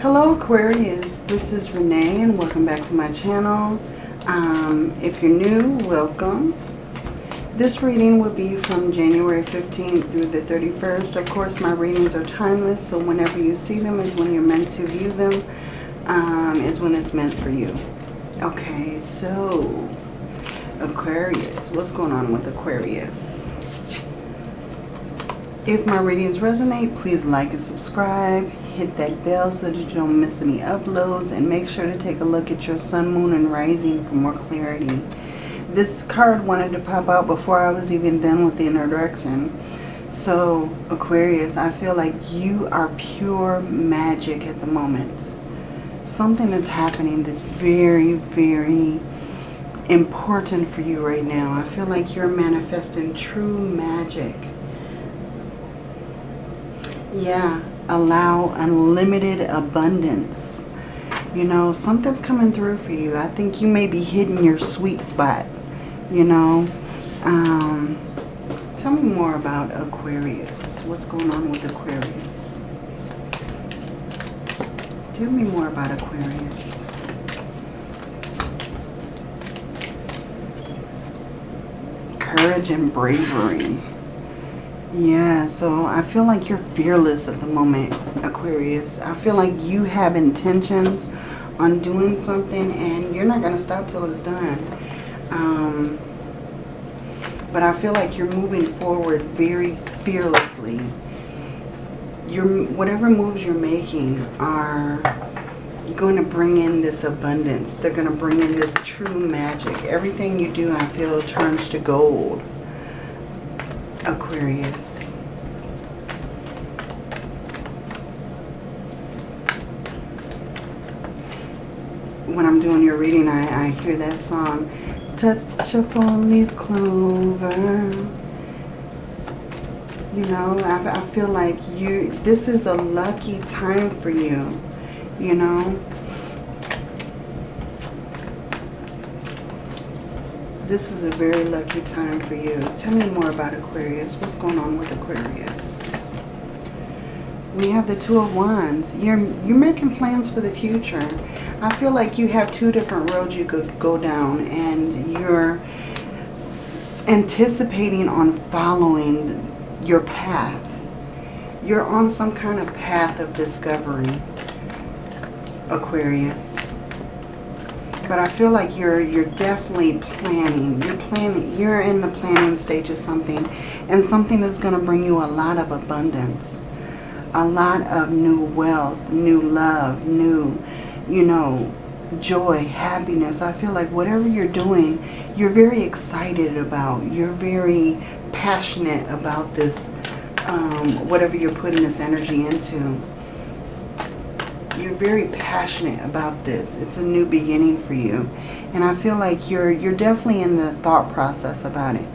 Hello Aquarius, this is Renee and welcome back to my channel. Um, if you're new, welcome. This reading will be from January 15th through the 31st. Of course, my readings are timeless, so whenever you see them is when you're meant to view them, um, is when it's meant for you. Okay, so Aquarius, what's going on with Aquarius? If my readings resonate, please like and subscribe. Hit that bell so that you don't miss any uploads. And make sure to take a look at your sun, moon, and rising for more clarity. This card wanted to pop out before I was even done with the inner direction. So, Aquarius, I feel like you are pure magic at the moment. Something is happening that's very, very important for you right now. I feel like you're manifesting true magic yeah, allow unlimited abundance. You know, something's coming through for you. I think you may be hitting your sweet spot, you know. Um, tell me more about Aquarius. What's going on with Aquarius? Tell me more about Aquarius. Courage and bravery. Yeah, so I feel like you're fearless at the moment, Aquarius. I feel like you have intentions on doing something and you're not going to stop till it's done. Um, but I feel like you're moving forward very fearlessly. Your whatever moves you're making are going to bring in this abundance. They're going to bring in this true magic. Everything you do, I feel, turns to gold. Aquarius. When I'm doing your reading, I, I hear that song, Touch a four-leaf clover. You know, I, I feel like you, this is a lucky time for you, you know. This is a very lucky time for you. Tell me more about Aquarius. What's going on with Aquarius? We have the Two of Wands. You're, you're making plans for the future. I feel like you have two different roads you could go down and you're anticipating on following your path. You're on some kind of path of discovery, Aquarius. But I feel like you're you're definitely planning. You're planning. You're in the planning stage of something, and something is going to bring you a lot of abundance, a lot of new wealth, new love, new, you know, joy, happiness. I feel like whatever you're doing, you're very excited about. You're very passionate about this, um, whatever you're putting this energy into you're very passionate about this. It's a new beginning for you. And I feel like you're you're definitely in the thought process about it.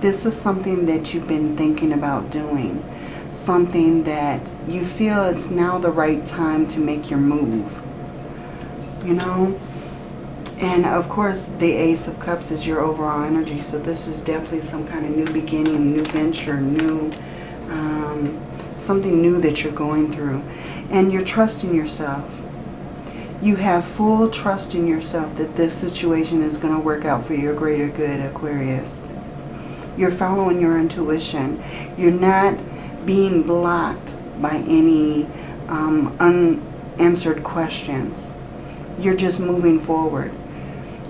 This is something that you've been thinking about doing. Something that you feel it's now the right time to make your move. You know? And of course, the Ace of Cups is your overall energy. So this is definitely some kind of new beginning, new venture, new, um, something new that you're going through and you're trusting yourself. You have full trust in yourself that this situation is going to work out for your greater good, Aquarius. You're following your intuition. You're not being blocked by any um, unanswered questions. You're just moving forward.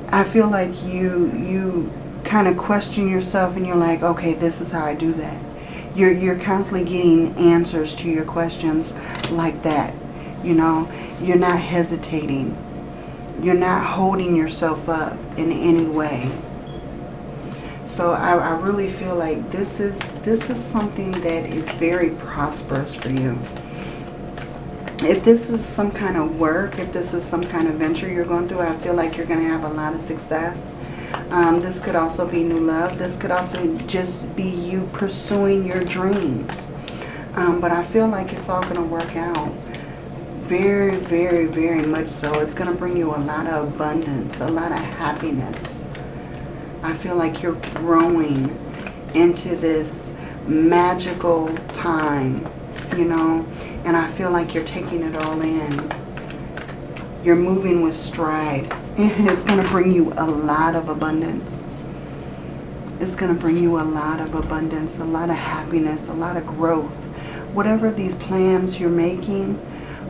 I feel like you you kind of question yourself and you're like, okay, this is how I do that. You're, you're constantly getting answers to your questions like that. You know, you're not hesitating. You're not holding yourself up in any way. So I, I really feel like this is this is something that is very prosperous for you. If this is some kind of work, if this is some kind of venture you're going through, I feel like you're going to have a lot of success. Um, this could also be new love. This could also just be you pursuing your dreams. Um, but I feel like it's all going to work out. Very, very, very much so. It's going to bring you a lot of abundance, a lot of happiness. I feel like you're growing into this magical time, you know, and I feel like you're taking it all in. You're moving with stride. It's going to bring you a lot of abundance. It's going to bring you a lot of abundance, a lot of happiness, a lot of growth. Whatever these plans you're making,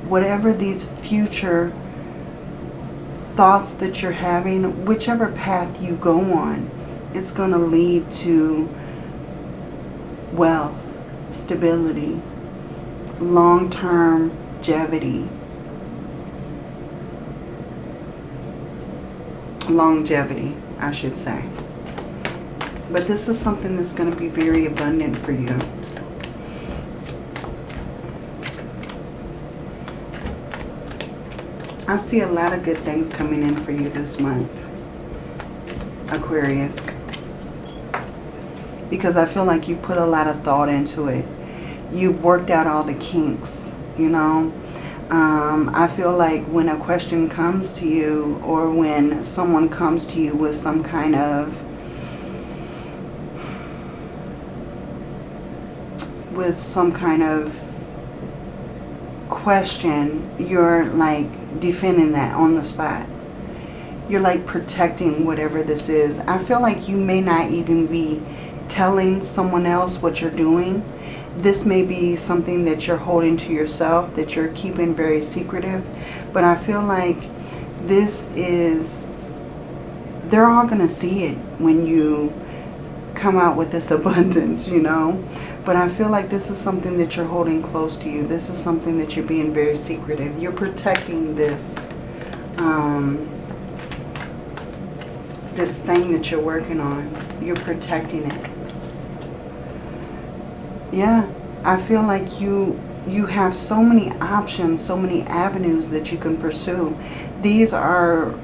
whatever these future thoughts that you're having, whichever path you go on, it's going to lead to wealth, stability, long-term longevity. Longevity, I should say. But this is something that's going to be very abundant for you. I see a lot of good things coming in for you this month, Aquarius. Because I feel like you put a lot of thought into it. You've worked out all the kinks, you know. Um, I feel like when a question comes to you or when someone comes to you with some kind of with some kind of question, you're like defending that on the spot. You're like protecting whatever this is. I feel like you may not even be telling someone else what you're doing. This may be something that you're holding to yourself, that you're keeping very secretive. But I feel like this is, they're all going to see it when you come out with this abundance, you know. But I feel like this is something that you're holding close to you. This is something that you're being very secretive. You're protecting this, um, this thing that you're working on. You're protecting it. Yeah, I feel like you you have so many options, so many avenues that you can pursue. These are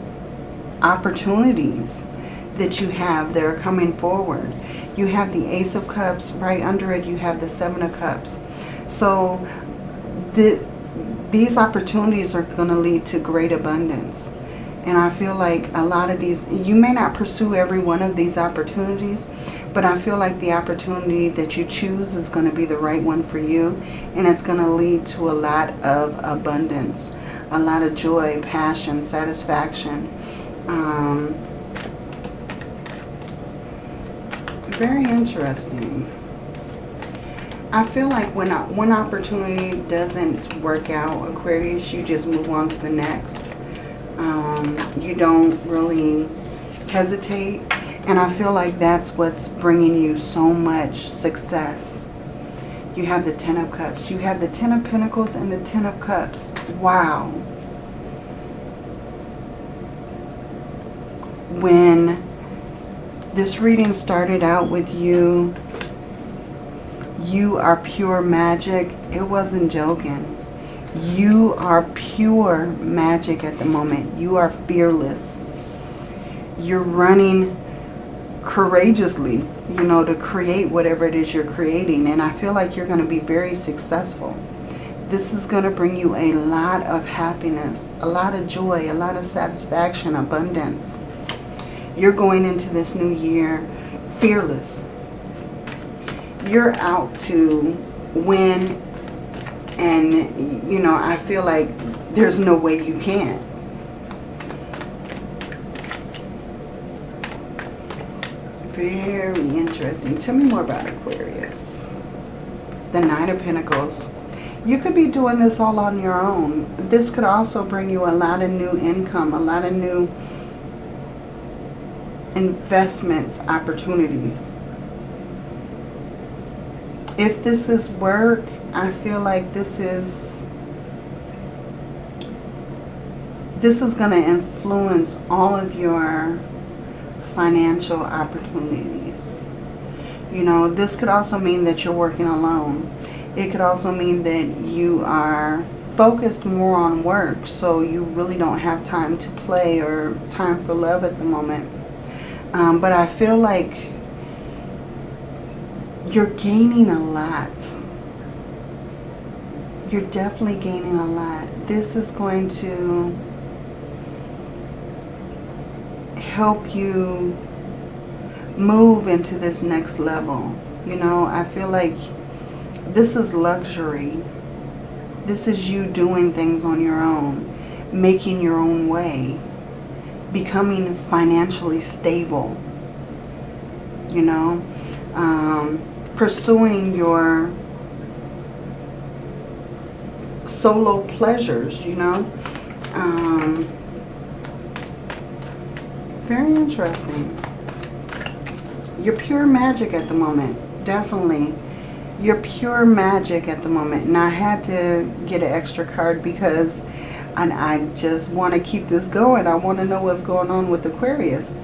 opportunities that you have that are coming forward. You have the Ace of Cups. Right under it, you have the Seven of Cups. So the, these opportunities are going to lead to great abundance. And I feel like a lot of these, you may not pursue every one of these opportunities, but I feel like the opportunity that you choose is going to be the right one for you. And it's going to lead to a lot of abundance, a lot of joy, passion, satisfaction. Um, very interesting. I feel like when one opportunity doesn't work out, Aquarius, you just move on to the next. Um, you don't really hesitate. And I feel like that's what's bringing you so much success. You have the Ten of Cups. You have the Ten of Pentacles and the Ten of Cups. Wow. When this reading started out with you. You are pure magic. It wasn't joking. You are pure magic at the moment. You are fearless. You're running courageously, you know, to create whatever it is you're creating. And I feel like you're going to be very successful. This is going to bring you a lot of happiness, a lot of joy, a lot of satisfaction, abundance. You're going into this new year fearless. You're out to win and, you know, I feel like there's no way you can't. Very interesting. Tell me more about Aquarius. The Nine of Pentacles. You could be doing this all on your own. This could also bring you a lot of new income, a lot of new investment opportunities. If this is work, I feel like this is this is going to influence all of your financial opportunities. You know, this could also mean that you're working alone. It could also mean that you are focused more on work, so you really don't have time to play or time for love at the moment. Um, but I feel like you're gaining a lot. You're definitely gaining a lot. This is going to help you move into this next level. You know, I feel like this is luxury. This is you doing things on your own. making your own way, becoming financially stable, you know, um, pursuing your solo pleasures, you know. Um, very interesting. You're pure magic at the moment. Definitely. You're pure magic at the moment. And I had to get an extra card because and I just want to keep this going. I want to know what's going on with Aquarius.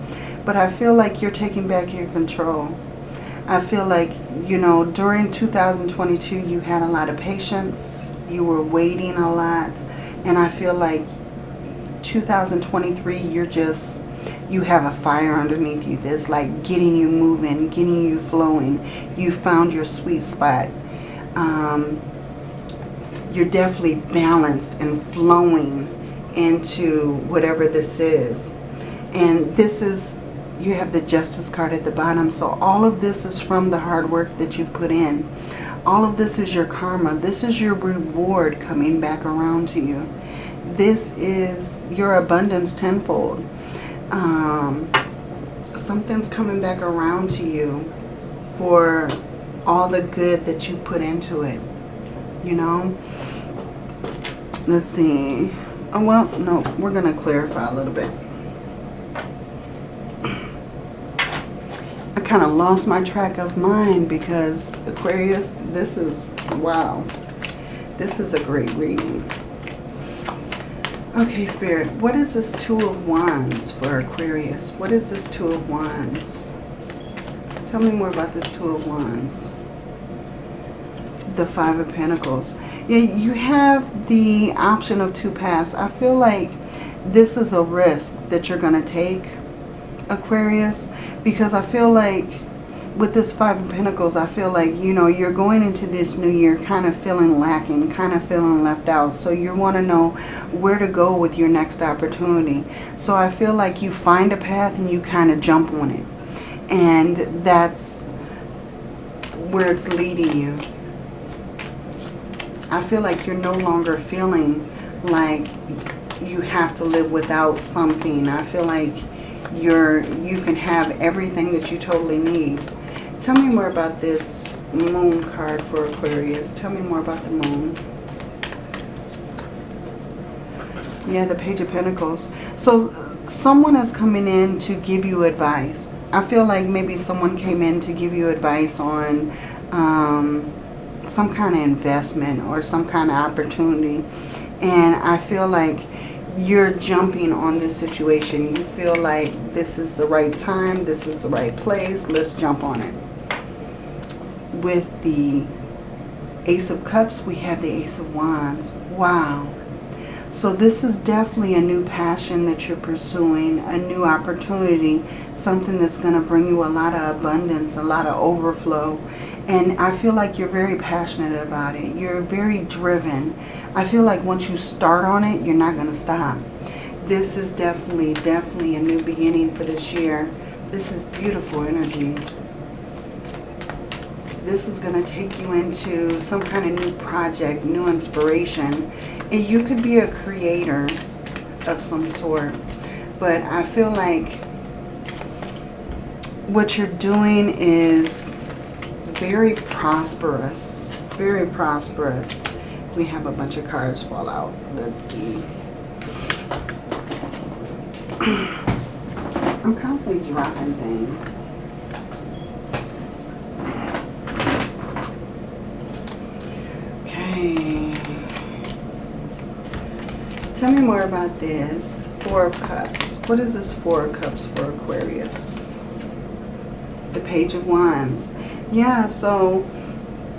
But I feel like you're taking back your control. I feel like, you know, during 2022 you had a lot of patience. You were waiting a lot. And I feel like 2023 you're just you have a fire underneath you that's like getting you moving, getting you flowing. You found your sweet spot. Um, you're definitely balanced and flowing into whatever this is. And this is, you have the Justice card at the bottom. So all of this is from the hard work that you've put in. All of this is your karma. This is your reward coming back around to you. This is your abundance tenfold um, something's coming back around to you for all the good that you put into it. You know? Let's see. Oh, well, no, we're going to clarify a little bit. I kind of lost my track of mind because Aquarius, this is, wow. This is a great reading. Okay, Spirit, what is this Two of Wands for Aquarius? What is this Two of Wands? Tell me more about this Two of Wands. The Five of Pentacles. Yeah, you have the option of two paths. I feel like this is a risk that you're going to take, Aquarius, because I feel like with this Five of Pentacles, I feel like, you know, you're going into this new year kind of feeling lacking, kind of feeling left out. So you want to know where to go with your next opportunity. So I feel like you find a path and you kind of jump on it. And that's where it's leading you. I feel like you're no longer feeling like you have to live without something. I feel like you're you can have everything that you totally need Tell me more about this moon card for Aquarius. Tell me more about the moon. Yeah, the Page of Pentacles. So someone is coming in to give you advice. I feel like maybe someone came in to give you advice on um, some kind of investment or some kind of opportunity. And I feel like you're jumping on this situation. You feel like this is the right time, this is the right place, let's jump on it with the Ace of Cups, we have the Ace of Wands. Wow. So this is definitely a new passion that you're pursuing, a new opportunity, something that's going to bring you a lot of abundance, a lot of overflow. And I feel like you're very passionate about it. You're very driven. I feel like once you start on it, you're not going to stop. This is definitely, definitely a new beginning for this year. This is beautiful energy this is going to take you into some kind of new project, new inspiration. And you could be a creator of some sort. But I feel like what you're doing is very prosperous. Very prosperous. We have a bunch of cards fall out. Let's see. I'm constantly dropping things. Okay. Tell me more about this. Four of Cups. What is this Four of Cups for Aquarius? The Page of Wands. Yeah, so,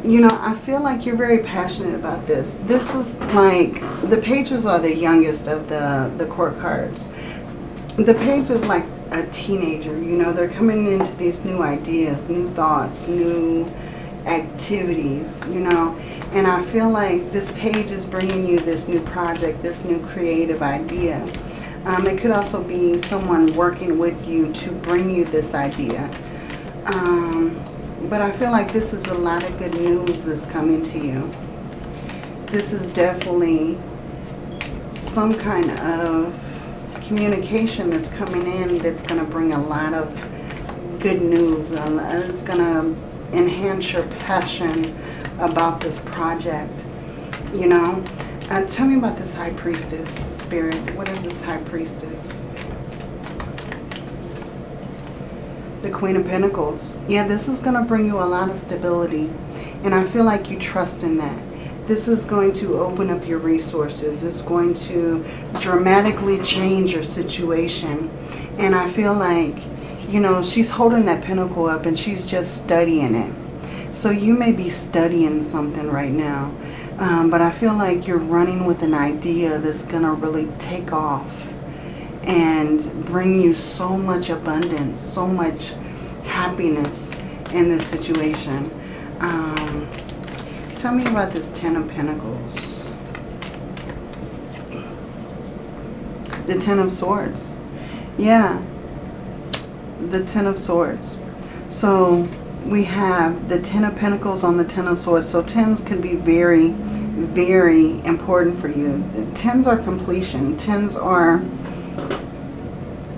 you know, I feel like you're very passionate about this. This is like, the pages are the youngest of the, the court cards. The page is like a teenager, you know, they're coming into these new ideas, new thoughts, new activities, you know. And I feel like this page is bringing you this new project, this new creative idea. Um, it could also be someone working with you to bring you this idea. Um, but I feel like this is a lot of good news that's coming to you. This is definitely some kind of communication that's coming in that's going to bring a lot of good news. It's going to enhance your passion about this project. You know? Uh, tell me about this High Priestess spirit. What is this High Priestess? The Queen of Pentacles. Yeah, this is going to bring you a lot of stability. And I feel like you trust in that. This is going to open up your resources. It's going to dramatically change your situation. And I feel like, you know, she's holding that pentacle up and she's just studying it. So you may be studying something right now. Um, but I feel like you're running with an idea that's going to really take off and bring you so much abundance, so much happiness in this situation. Um, tell me about this Ten of Pentacles. The Ten of Swords. Yeah. The Ten of Swords. So we have the Ten of Pentacles on the Ten of Swords. So tens can be very, very important for you. Tens are completion. Tens are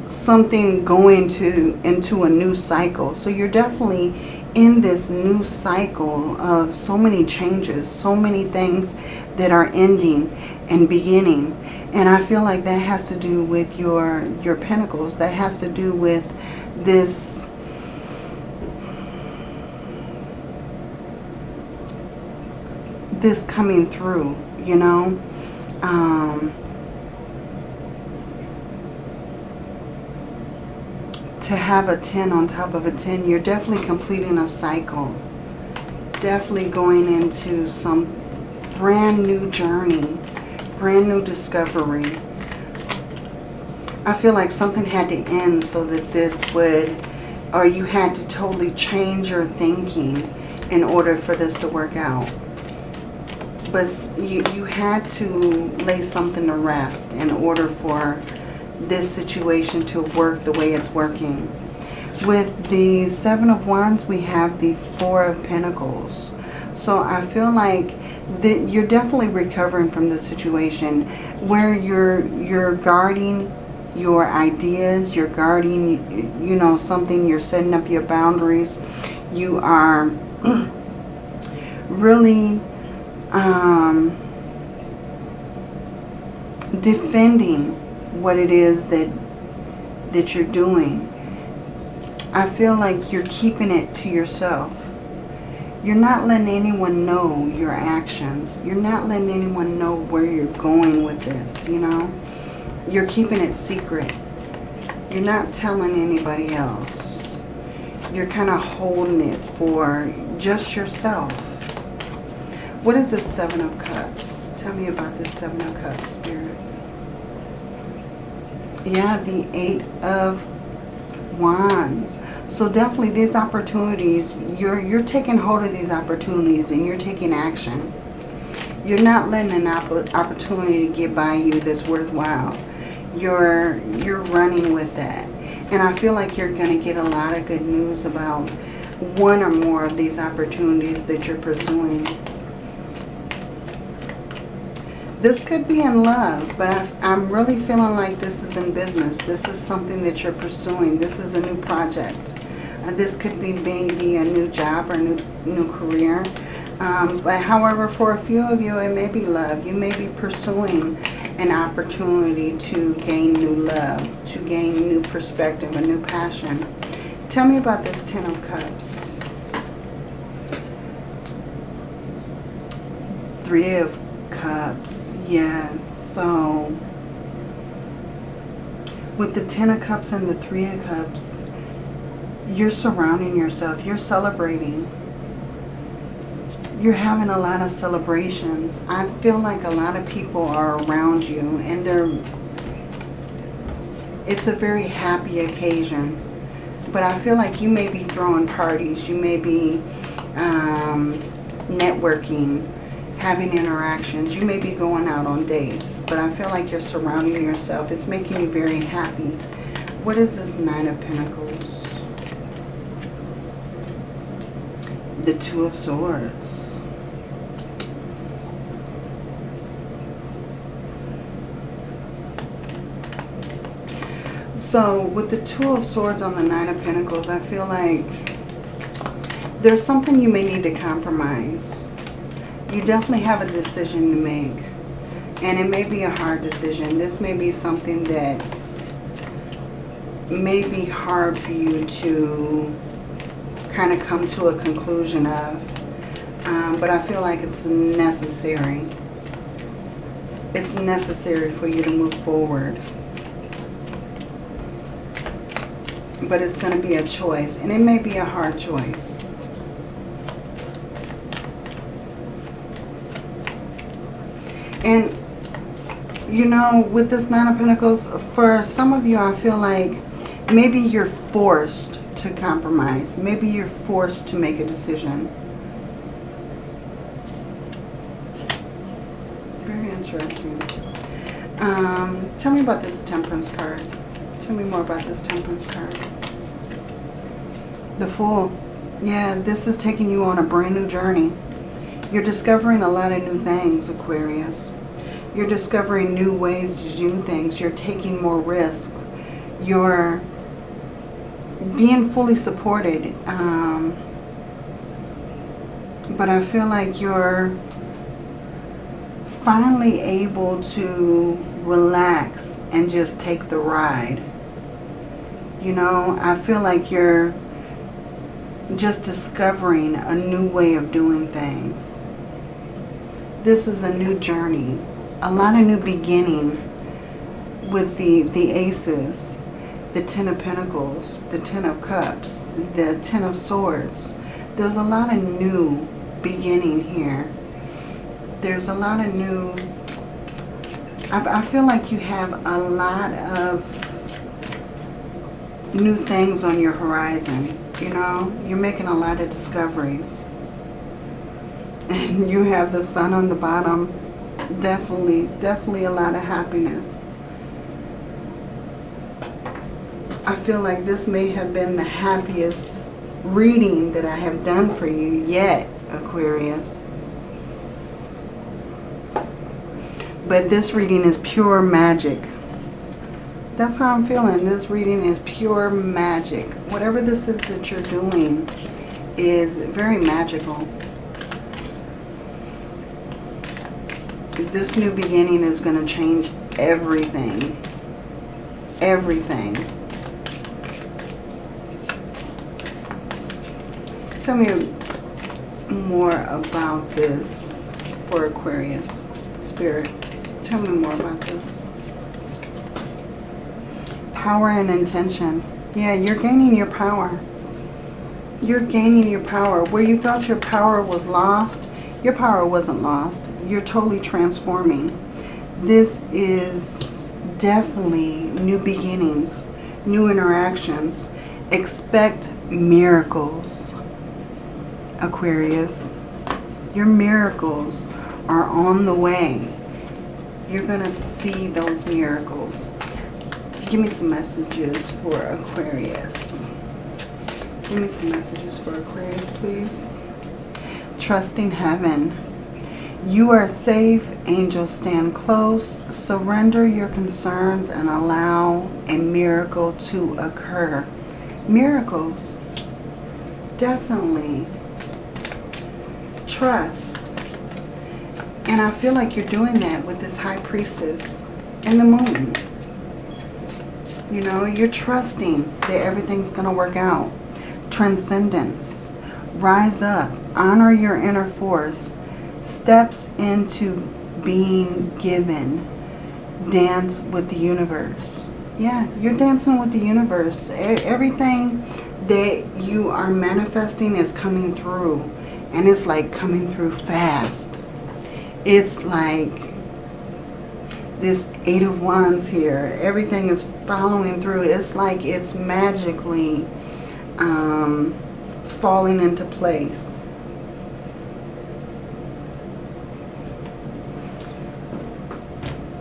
something going to into a new cycle. So you're definitely in this new cycle of so many changes, so many things that are ending and beginning. And I feel like that has to do with your, your pentacles. That has to do with this this coming through, you know. Um, to have a 10 on top of a 10, you're definitely completing a cycle. Definitely going into some brand new journey, brand new discovery. I feel like something had to end so that this would, or you had to totally change your thinking in order for this to work out. But you, you had to lay something to rest in order for this situation to work the way it's working. With the Seven of Wands, we have the Four of Pentacles. So I feel like that you're definitely recovering from this situation where you're you're guarding your ideas, you're guarding, you know, something, you're setting up your boundaries. You are really um, defending what it is that that you're doing. I feel like you're keeping it to yourself. You're not letting anyone know your actions. You're not letting anyone know where you're going with this, you know. You're keeping it secret. You're not telling anybody else. You're kind of holding it for just yourself. What is the Seven of Cups? Tell me about this Seven of Cups, Spirit. Yeah, the Eight of Wands. So definitely these opportunities, you're, you're taking hold of these opportunities and you're taking action. You're not letting an opportunity get by you that's worthwhile. You're, you're running with that. And I feel like you're going to get a lot of good news about one or more of these opportunities that you're pursuing. This could be in love, but i am really feeling like this is in business. This is something that you're pursuing. This is a new project. Uh, this could be maybe a new job or new, new career. Um, but however, for a few of you, it may be love. You may be pursuing an opportunity to gain new love, to gain new perspective, a new passion. Tell me about this Ten of Cups. Three of Cups. Yes. So with the Ten of Cups and the Three of Cups, you're surrounding yourself. You're celebrating. You're having a lot of celebrations. I feel like a lot of people are around you and they're it's a very happy occasion. But I feel like you may be throwing parties. You may be um, networking having interactions. You may be going out on dates, but I feel like you're surrounding yourself. It's making you very happy. What is this Nine of Pentacles? The Two of Swords. So with the Two of Swords on the Nine of Pentacles, I feel like there's something you may need to compromise. You definitely have a decision to make. And it may be a hard decision. This may be something that may be hard for you to kind of come to a conclusion of. Um, but I feel like it's necessary. It's necessary for you to move forward. But it's going to be a choice. And it may be a hard choice. And, you know, with this Nine of Pentacles, for some of you, I feel like maybe you're forced to compromise. Maybe you're forced to make a decision. Very interesting. Um, tell me about this Temperance card. Tell me more about this Temperance card. The Fool. Yeah, this is taking you on a brand new journey. You're discovering a lot of new things, Aquarius. You're discovering new ways to do things. You're taking more risk. You're being fully supported. Um, but I feel like you're finally able to relax and just take the ride. You know, I feel like you're just discovering a new way of doing things. This is a new journey, a lot of new beginning with the, the aces the Ten of Pentacles, the Ten of Cups, the Ten of Swords. There's a lot of new beginning here. There's a lot of new... I, I feel like you have a lot of new things on your horizon. You know, you're making a lot of discoveries. And you have the sun on the bottom. Definitely, definitely a lot of happiness. I feel like this may have been the happiest reading that I have done for you yet, Aquarius. But this reading is pure magic. That's how I'm feeling. This reading is pure magic. Whatever this is that you're doing is very magical. This new beginning is going to change everything. Everything. Tell me more about this for Aquarius Spirit. Tell me more about this. Power and intention. Yeah, you're gaining your power. You're gaining your power. Where you thought your power was lost, your power wasn't lost. You're totally transforming. This is definitely new beginnings, new interactions. Expect miracles Aquarius. Your miracles are on the way. You're going to see those miracles. Give me some messages for Aquarius. Give me some messages for Aquarius, please. Trusting heaven. You are safe. Angels stand close. Surrender your concerns and allow a miracle to occur. Miracles. Definitely trust. And I feel like you're doing that with this High Priestess and the Moon. You know, you're trusting that everything's going to work out. Transcendence. Rise up. Honor your inner force. Steps into being given. Dance with the universe. Yeah, you're dancing with the universe. Everything that you are manifesting is coming through and it's like coming through fast. It's like this Eight of Wands here. Everything is following through. It's like it's magically um, falling into place.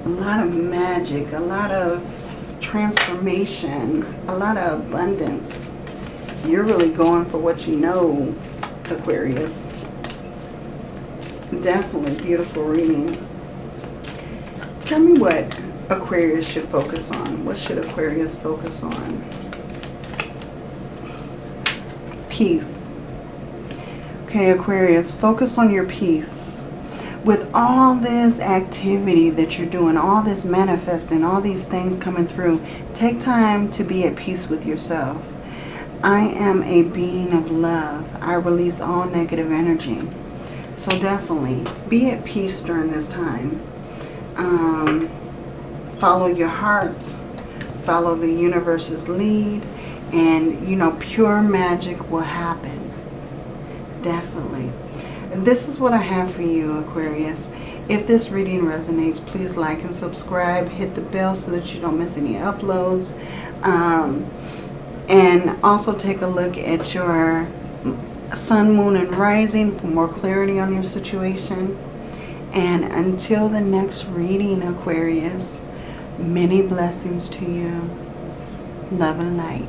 A lot of magic, a lot of transformation, a lot of abundance. You're really going for what you know Aquarius. Definitely beautiful reading. Tell me what Aquarius should focus on? What should Aquarius focus on? Peace. Okay, Aquarius, focus on your peace. With all this activity that you're doing, all this manifesting, all these things coming through, take time to be at peace with yourself. I am a being of love. I release all negative energy. So definitely be at peace during this time. Um, follow your heart. Follow the universe's lead. And, you know, pure magic will happen. Definitely. This is what I have for you, Aquarius. If this reading resonates, please like and subscribe. Hit the bell so that you don't miss any uploads. Um, and also take a look at your sun, moon, and rising for more clarity on your situation. And until the next reading, Aquarius, many blessings to you. Love and light.